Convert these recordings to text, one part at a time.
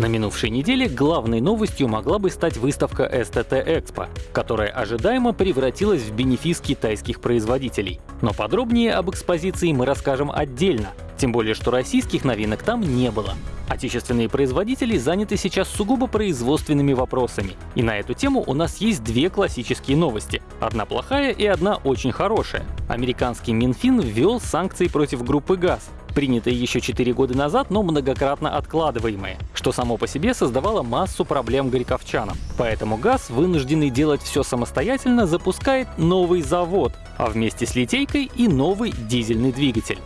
На минувшей неделе главной новостью могла бы стать выставка STT Expo, которая ожидаемо превратилась в бенефис китайских производителей. Но подробнее об экспозиции мы расскажем отдельно, тем более что российских новинок там не было. Отечественные производители заняты сейчас сугубо производственными вопросами. И на эту тему у нас есть две классические новости. Одна плохая и одна очень хорошая. Американский Минфин ввел санкции против группы ГАЗ, принятые еще 4 года назад, но многократно откладываемые, что само по себе создавало массу проблем горьковчанам. Поэтому ГАЗ, вынужденный делать все самостоятельно, запускает новый завод, а вместе с литейкой и новый дизельный двигатель.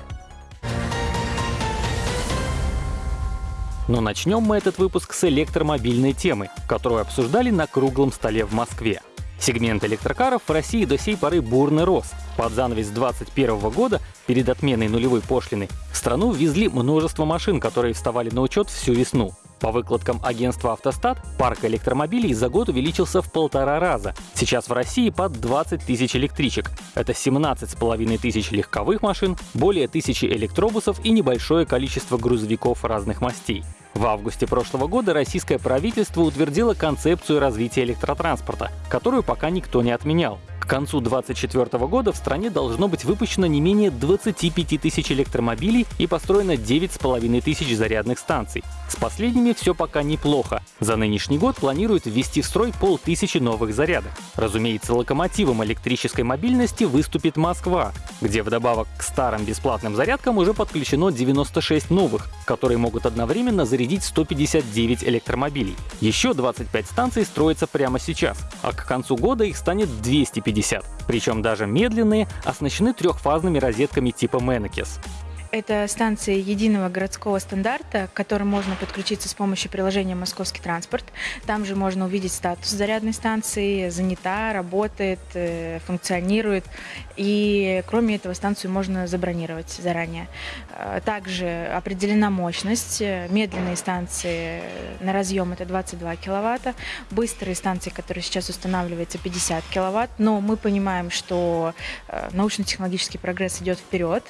Но начнем мы этот выпуск с электромобильной темы, которую обсуждали на круглом столе в Москве. Сегмент электрокаров в России до сей поры бурно рос. Под занавес 2021 года, перед отменой нулевой пошлины, в страну ввезли множество машин, которые вставали на учет всю весну. По выкладкам агентства «Автостат», парк электромобилей за год увеличился в полтора раза. Сейчас в России под 20 тысяч электричек. Это 17,5 тысяч легковых машин, более тысячи электробусов и небольшое количество грузовиков разных мастей. В августе прошлого года российское правительство утвердило концепцию развития электротранспорта, которую пока никто не отменял. К концу 2024 года в стране должно быть выпущено не менее 25 тысяч электромобилей и построено 9,5 тысяч зарядных станций. С последними все пока неплохо. За нынешний год планируют ввести в строй полтысячи новых зарядок. Разумеется, локомотивом электрической мобильности выступит Москва, где вдобавок к старым бесплатным зарядкам уже подключено 96 новых, которые могут одновременно зарядить 159 электромобилей. Еще 25 станций строятся прямо сейчас, а к концу года их станет 250 50. Причем даже медленные оснащены трехфазными розетками типа Menekes. Это станция единого городского стандарта, к которой можно подключиться с помощью приложения «Московский транспорт». Там же можно увидеть статус зарядной станции, занята, работает, э, функционирует. И кроме этого станцию можно забронировать заранее. Э, также определена мощность. Медленные станции на разъем это 22 киловатта. Быстрые станции, которые сейчас устанавливаются, 50 киловатт. Но мы понимаем, что э, научно-технологический прогресс идет вперед.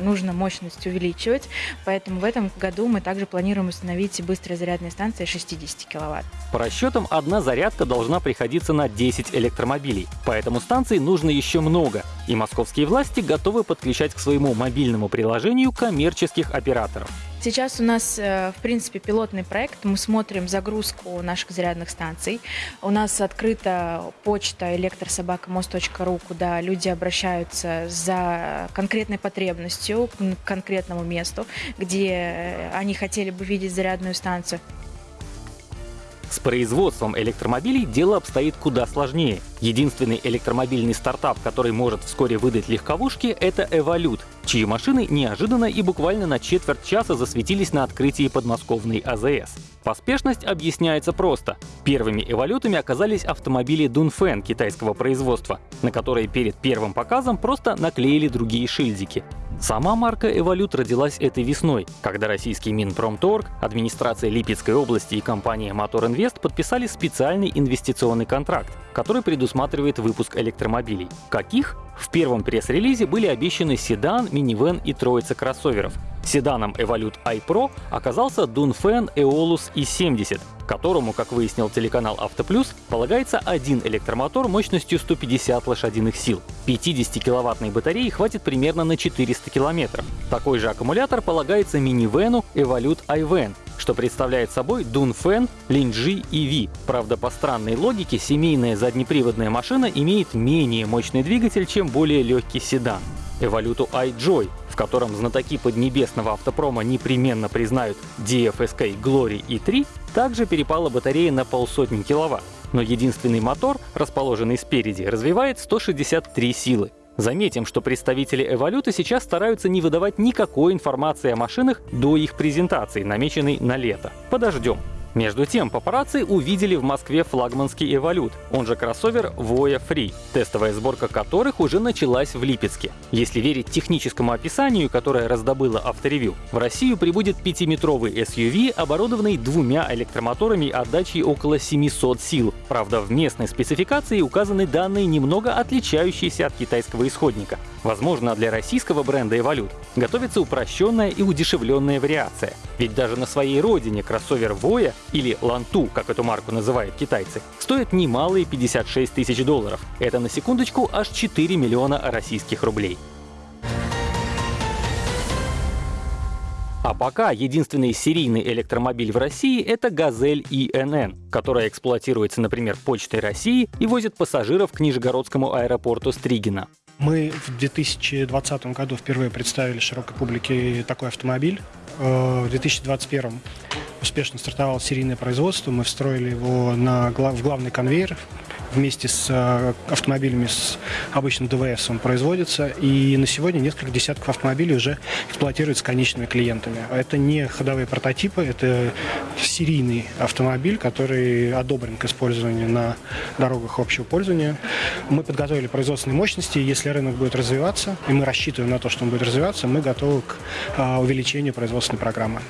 Нужно мощность мощность увеличивать, поэтому в этом году мы также планируем установить быстрые зарядные станции 60 киловатт. По расчетам, одна зарядка должна приходиться на 10 электромобилей, поэтому станций нужно еще много, и московские власти готовы подключать к своему мобильному приложению коммерческих операторов. Сейчас у нас, э, в принципе, пилотный проект. Мы смотрим загрузку наших зарядных станций. У нас открыта почта электрособакамост.ру, куда люди обращаются за конкретной потребностью к конкретному месту, где э, они хотели бы видеть зарядную станцию. С производством электромобилей дело обстоит куда сложнее. Единственный электромобильный стартап, который может вскоре выдать легковушки, это Эволют, чьи машины неожиданно и буквально на четверть часа засветились на открытии подмосковной АЗС. Поспешность объясняется просто. Первыми эволютами оказались автомобили Дунфэн китайского производства, на которые перед первым показом просто наклеили другие шильдики. Сама марка «Эволют» родилась этой весной, когда российский Минпромторг, администрация Липецкой области и компания «Мотор Инвест» подписали специальный инвестиционный контракт, который предусматривает выпуск электромобилей. Каких? В первом пресс-релизе были обещаны седан, минивэн и троица кроссоверов. Седаном Evolute iPro оказался Dunfen Eolus i70, которому, как выяснил телеканал Автоплюс, полагается один электромотор мощностью 150 лошадиных сил. 50-киловаттной батареи хватит примерно на 400 километров. Такой же аккумулятор полагается минивену Evolute iVan, что представляет собой Dunfen, Linji EV. Правда, по странной логике, семейная заднеприводная машина имеет менее мощный двигатель, чем более легкий седан. Эволюту iJoy, в котором знатоки поднебесного автопрома непременно признают DFSK Glory E3, также перепала батарея на полсотни киловатт. Но единственный мотор, расположенный спереди, развивает 163 силы. Заметим, что представители Эволюта сейчас стараются не выдавать никакой информации о машинах до их презентации, намеченной на лето. Подождем. Между тем, папарацци увидели в Москве флагманский «Эволют», он же кроссовер Voya Free, тестовая сборка которых уже началась в Липецке. Если верить техническому описанию, которое раздобыло авторевью, в Россию прибудет пятиметровый SUV, оборудованный двумя электромоторами отдачей около 700 сил. Правда, в местной спецификации указаны данные, немного отличающиеся от китайского исходника. Возможно, для российского бренда Evolute готовится упрощенная и удешевленная вариация. Ведь даже на своей родине кроссовер Voya или Ланту, как эту марку называют китайцы, стоит немалые 56 тысяч долларов. Это на секундочку аж 4 миллиона российских рублей. А пока единственный серийный электромобиль в России — это «Газель ИНН», которая эксплуатируется, например, Почтой России и возит пассажиров к Нижегородскому аэропорту Стригина. Мы в 2020 году впервые представили широкой публике такой автомобиль. Э, в 2021 успешно стартовало серийное производство. Мы встроили его на, в главный конвейер вместе с э, автомобилями с обычным ДВС он производится. И на сегодня несколько десятков автомобилей уже эксплуатируются конечными клиентами. Это не ходовые прототипы, это серийный автомобиль, который одобрен к использованию на дорогах общего пользования. Мы подготовили производственные мощности. Если рынок будет развиваться, и мы рассчитываем на то, что он будет развиваться, мы готовы к э, увеличению производственной программы.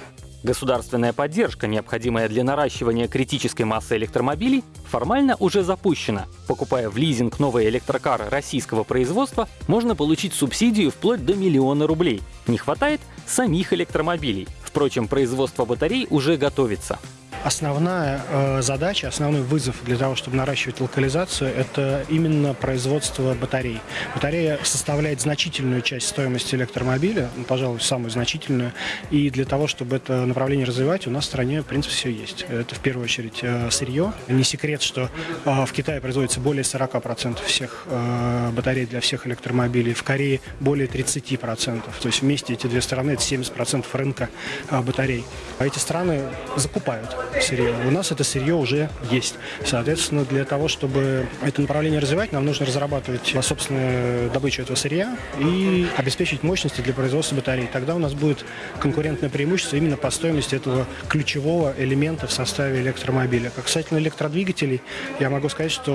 Государственная поддержка, необходимая для наращивания критической массы электромобилей, формально уже запущена. Покупая в лизинг новые электрокары российского производства, можно получить субсидию вплоть до миллиона рублей. Не хватает самих электромобилей. Впрочем, производство батарей уже готовится. Основная э, задача, основной вызов для того, чтобы наращивать локализацию, это именно производство батарей. Батарея составляет значительную часть стоимости электромобиля, ну, пожалуй, самую значительную. И для того, чтобы это направление развивать, у нас в стране, в принципе, все есть. Это в первую очередь э, сырье. Не секрет, что э, в Китае производится более 40% всех э, батарей для всех электромобилей, в Корее более 30%. То есть вместе эти две страны это 70% рынка э, батарей. А эти страны закупают сырье. У нас это сырье уже есть. Соответственно, для того, чтобы это направление развивать, нам нужно разрабатывать собственную добычу этого сырья и обеспечить мощности для производства батарей. Тогда у нас будет конкурентное преимущество именно по стоимости этого ключевого элемента в составе электромобиля. Как касательно электродвигателей, я могу сказать, что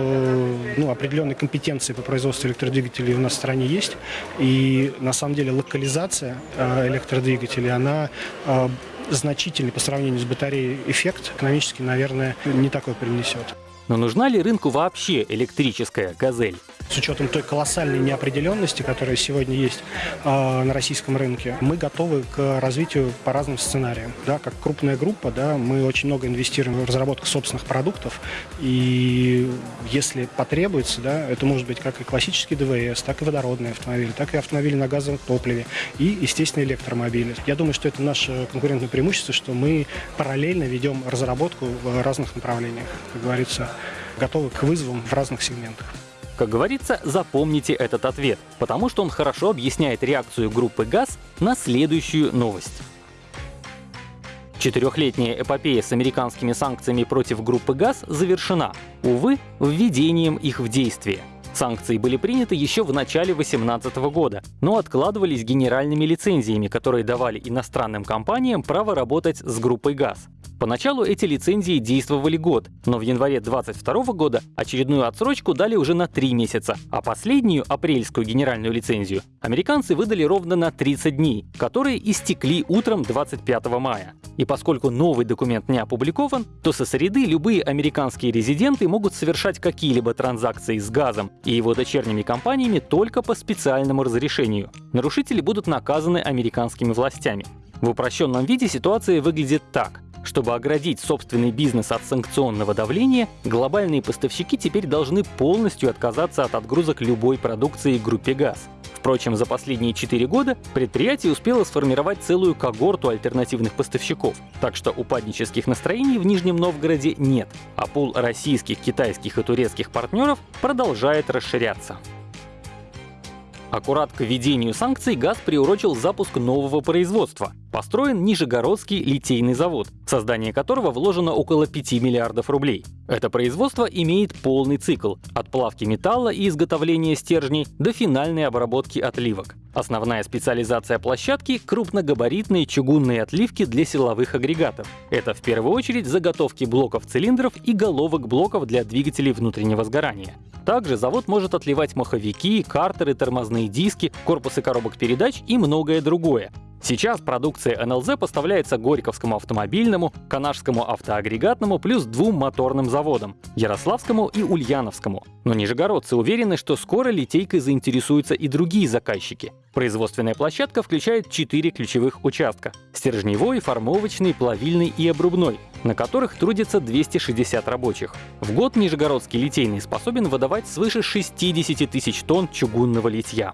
ну, определенные компетенции по производству электродвигателей у нас в стране есть. И на самом деле локализация э, электродвигателей, она э, значительный по сравнению с батареей эффект экономически, наверное, не такой принесет. Но нужна ли рынку вообще электрическая «Газель»? С учетом той колоссальной неопределенности, которая сегодня есть э, на российском рынке, мы готовы к развитию по разным сценариям. Да, как крупная группа, да, мы очень много инвестируем в разработку собственных продуктов, и если потребуется, да, это может быть как и классический ДВС, так и водородные автомобили, так и автомобили на газовом топливе, и, естественно, электромобили. Я думаю, что это наше конкурентное преимущество, что мы параллельно ведем разработку в разных направлениях, как говорится, готовы к вызовам в разных сегментах. Как говорится, запомните этот ответ, потому что он хорошо объясняет реакцию группы ГАЗ на следующую новость. Четырехлетняя эпопея с американскими санкциями против группы ГАЗ завершена, увы, введением их в действие. Санкции были приняты еще в начале 2018 года, но откладывались генеральными лицензиями, которые давали иностранным компаниям право работать с группой ГАЗ. Поначалу эти лицензии действовали год, но в январе 2022 года очередную отсрочку дали уже на 3 месяца, а последнюю апрельскую генеральную лицензию американцы выдали ровно на 30 дней, которые истекли утром 25 мая. И поскольку новый документ не опубликован, то со среды любые американские резиденты могут совершать какие-либо транзакции с газом и его дочерними компаниями только по специальному разрешению. Нарушители будут наказаны американскими властями. В упрощенном виде ситуация выглядит так. Чтобы оградить собственный бизнес от санкционного давления, глобальные поставщики теперь должны полностью отказаться от отгрузок любой продукции группе ГАЗ. Впрочем, за последние 4 года предприятие успело сформировать целую когорту альтернативных поставщиков, так что упаднических настроений в Нижнем Новгороде нет, а пул российских, китайских и турецких партнеров продолжает расширяться. Аккурат к введению санкций ГАЗ приурочил запуск нового производства — построен Нижегородский литейный завод, в создание которого вложено около 5 миллиардов рублей. Это производство имеет полный цикл – от плавки металла и изготовления стержней до финальной обработки отливок. Основная специализация площадки — крупногабаритные чугунные отливки для силовых агрегатов. Это в первую очередь заготовки блоков цилиндров и головок блоков для двигателей внутреннего сгорания. Также завод может отливать маховики, картеры, тормозные диски, корпусы коробок передач и многое другое. Сейчас продукция НЛЗ поставляется Горьковскому автомобильному, Канашскому автоагрегатному плюс двум моторным заводам — Ярославскому и Ульяновскому. Но нижегородцы уверены, что скоро литейкой заинтересуются и другие заказчики. Производственная площадка включает четыре ключевых участка — стержневой, формовочный, плавильный и обрубной, на которых трудится 260 рабочих. В год Нижегородский литейный способен выдавать свыше 60 тысяч тонн чугунного литья.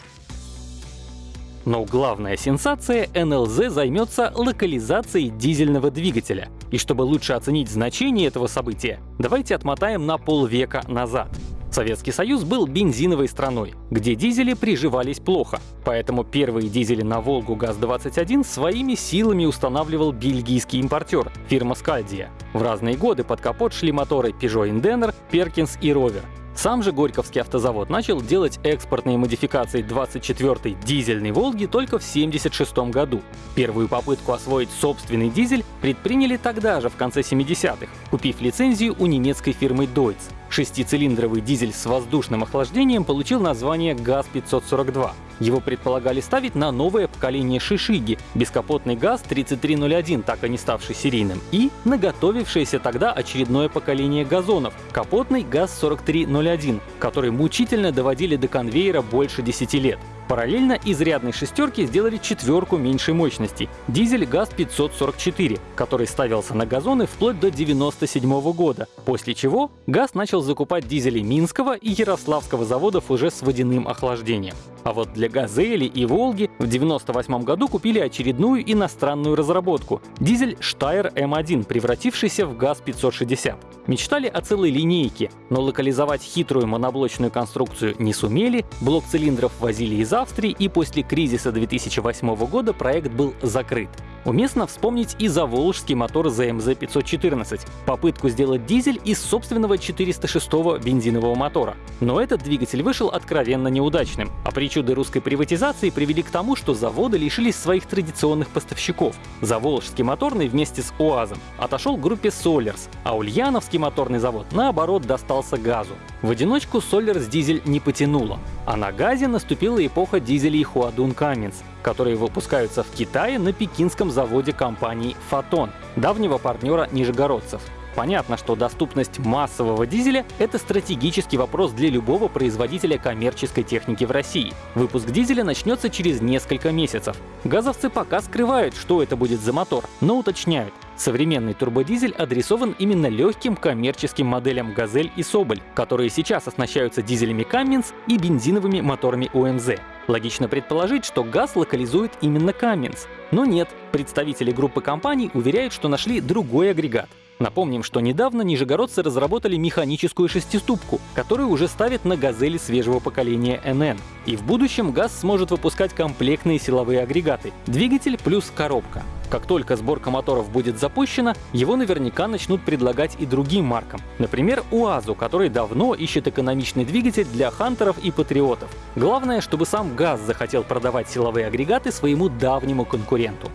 Но главная сенсация — НЛЗ займется локализацией дизельного двигателя. И чтобы лучше оценить значение этого события, давайте отмотаем на полвека назад. Советский Союз был бензиновой страной, где дизели приживались плохо, поэтому первые дизели на Волгу ГАЗ-21 своими силами устанавливал бельгийский импортер, фирма Скальдия. В разные годы под капот шли моторы Peugeot Indener, Perkins и Rover. Сам же Горьковский автозавод начал делать экспортные модификации 24-й дизельной «Волги» только в 1976 году. Первую попытку освоить собственный дизель предприняли тогда же, в конце 70-х, купив лицензию у немецкой фирмы Deutz. Шестицилиндровый дизель с воздушным охлаждением получил название ГАЗ-542. Его предполагали ставить на новое поколение Шишиги, бескапотный ГАЗ-3301, так и не ставший серийным, и на готовившееся тогда очередное поколение газонов, капотный ГАЗ-4301, который мучительно доводили до конвейера больше 10 лет. Параллельно из рядной шестерки сделали четверку меньшей мощности — дизель ГАЗ-544, который ставился на газоны вплоть до 1997 года, после чего ГАЗ начал закупать дизели Минского и Ярославского заводов уже с водяным охлаждением. А вот для «Газели» и «Волги» в 1998 году купили очередную иностранную разработку — дизель «Штайр М1», превратившийся в ГАЗ-560. Мечтали о целой линейке, но локализовать хитрую моноблочную конструкцию не сумели, блок цилиндров возили из Австрии, и после кризиса 2008 года проект был закрыт. Уместно вспомнить и заволжский мотор ZMZ-514, попытку сделать дизель из собственного 406-го бензинового мотора. Но этот двигатель вышел откровенно неудачным, а причуды русской приватизации привели к тому, что заводы лишились своих традиционных поставщиков. Заволжский моторный вместе с УАЗом отошел группе Solers, а Ульяновский моторный завод, наоборот, достался газу. В одиночку Solers дизель не потянуло, а на газе наступила эпоха дизелей Хуадун Каминс, которые выпускаются в Китае на пекинском заводе компании «Фотон», давнего партнера нижегородцев. Понятно, что доступность массового дизеля — это стратегический вопрос для любого производителя коммерческой техники в России. Выпуск дизеля начнется через несколько месяцев. Газовцы пока скрывают, что это будет за мотор, но уточняют. Современный турбодизель адресован именно легким коммерческим моделям «Газель» и «Соболь», которые сейчас оснащаются дизелями Cummins и бензиновыми моторами УМЗ. Логично предположить, что газ локализует именно Cummins. Но нет, представители группы компаний уверяют, что нашли другой агрегат. Напомним, что недавно нижегородцы разработали механическую шестиступку, которую уже ставят на «Газели» свежего поколения NN. И в будущем ГАЗ сможет выпускать комплектные силовые агрегаты — двигатель плюс коробка. Как только сборка моторов будет запущена, его наверняка начнут предлагать и другим маркам. Например, УАЗу, который давно ищет экономичный двигатель для хантеров и патриотов. Главное, чтобы сам ГАЗ захотел продавать силовые агрегаты своему давнему конкуренту.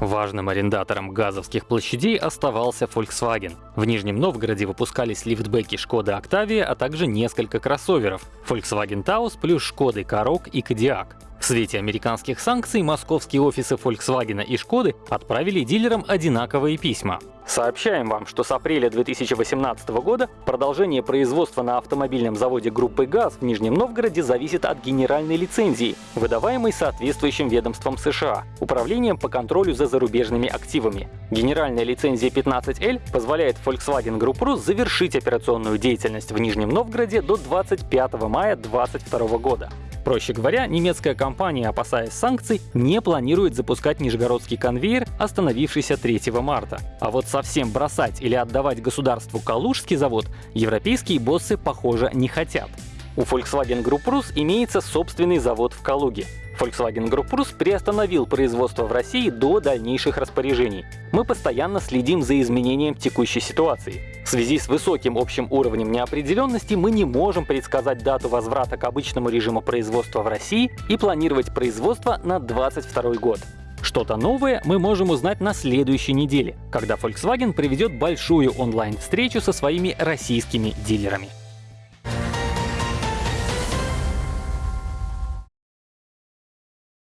Важным арендатором газовских площадей оставался Volkswagen. В Нижнем Новгороде выпускались лифтбеки Шкода Octavia, а также несколько кроссоверов — Volkswagen Taos плюс Шкоды Karoq и Kodiaq. В свете американских санкций московские офисы Volkswagen и Шкоды отправили дилерам одинаковые письма. Сообщаем вам, что с апреля 2018 года продолжение производства на автомобильном заводе группы ГАЗ в Нижнем Новгороде зависит от генеральной лицензии, выдаваемой соответствующим ведомством США, Управлением по контролю за зарубежными активами. Генеральная лицензия 15L позволяет Volkswagen Group Rus завершить операционную деятельность в Нижнем Новгороде до 25 мая 2022 года. Проще говоря, немецкая компания, опасаясь санкций, не планирует запускать нижегородский конвейер, остановившийся 3 марта. А вот совсем бросать или отдавать государству Калужский завод европейские боссы, похоже, не хотят. У Volkswagen Group Rus имеется собственный завод в Калуге. Volkswagen Group Rus приостановил производство в России до дальнейших распоряжений. Мы постоянно следим за изменением текущей ситуации. В связи с высоким общим уровнем неопределенности мы не можем предсказать дату возврата к обычному режиму производства в России и планировать производство на 2022 год. Что-то новое мы можем узнать на следующей неделе, когда Volkswagen проведет большую онлайн-встречу со своими российскими дилерами.